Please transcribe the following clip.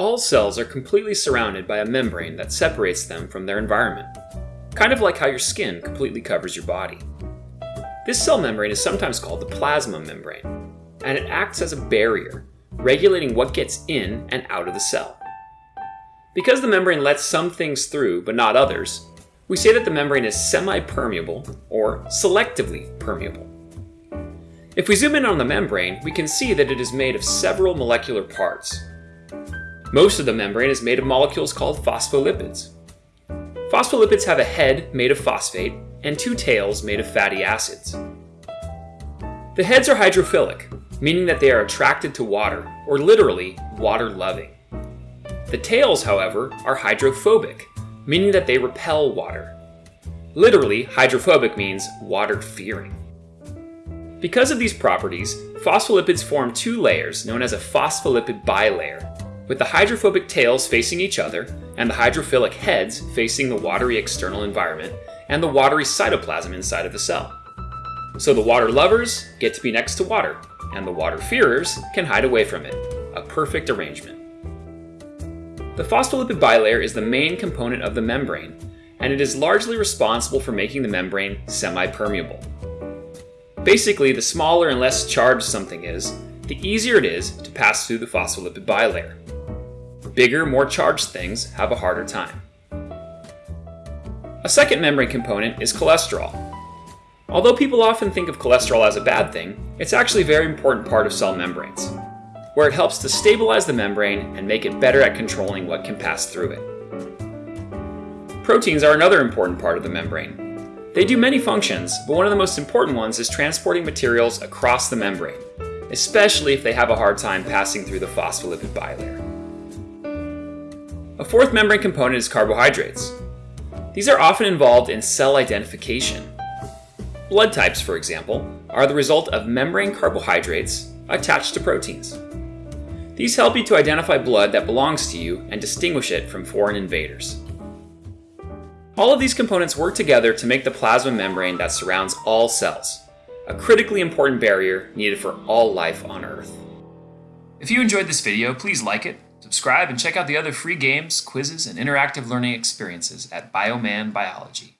All cells are completely surrounded by a membrane that separates them from their environment, kind of like how your skin completely covers your body. This cell membrane is sometimes called the plasma membrane, and it acts as a barrier, regulating what gets in and out of the cell. Because the membrane lets some things through but not others, we say that the membrane is semi-permeable or selectively permeable. If we zoom in on the membrane, we can see that it is made of several molecular parts. Most of the membrane is made of molecules called phospholipids. Phospholipids have a head made of phosphate and two tails made of fatty acids. The heads are hydrophilic, meaning that they are attracted to water, or literally, water-loving. The tails, however, are hydrophobic, meaning that they repel water. Literally, hydrophobic means water-fearing. Because of these properties, phospholipids form two layers known as a phospholipid bilayer, with the hydrophobic tails facing each other and the hydrophilic heads facing the watery external environment and the watery cytoplasm inside of the cell. So the water lovers get to be next to water, and the water fearers can hide away from it. A perfect arrangement. The phospholipid bilayer is the main component of the membrane, and it is largely responsible for making the membrane semi-permeable. Basically, the smaller and less charged something is, the easier it is to pass through the phospholipid bilayer. Bigger, more charged things have a harder time. A second membrane component is cholesterol. Although people often think of cholesterol as a bad thing, it's actually a very important part of cell membranes, where it helps to stabilize the membrane and make it better at controlling what can pass through it. Proteins are another important part of the membrane. They do many functions, but one of the most important ones is transporting materials across the membrane, especially if they have a hard time passing through the phospholipid bilayer. A fourth membrane component is carbohydrates. These are often involved in cell identification. Blood types, for example, are the result of membrane carbohydrates attached to proteins. These help you to identify blood that belongs to you and distinguish it from foreign invaders. All of these components work together to make the plasma membrane that surrounds all cells, a critically important barrier needed for all life on Earth. If you enjoyed this video, please like it, subscribe, and check out the other free games, quizzes, and interactive learning experiences at Bioman Biology.